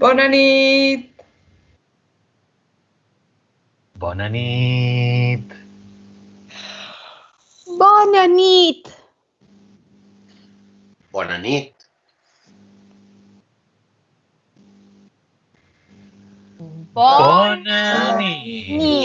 Bona nit! Bona nit! Bona nit! Bona nit! Bona nit! Bona nit.